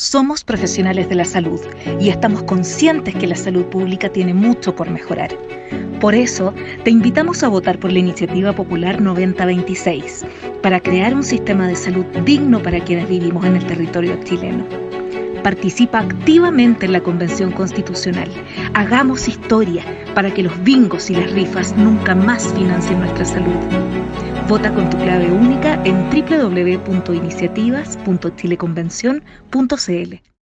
Somos profesionales de la salud y estamos conscientes que la salud pública tiene mucho por mejorar. Por eso, te invitamos a votar por la iniciativa popular 9026 para crear un sistema de salud digno para quienes vivimos en el territorio chileno. Participa activamente en la Convención Constitucional. Hagamos historia para que los bingos y las rifas nunca más financien nuestra salud. Vota con tu clave única en www.iniciativas.chileconvención.cl.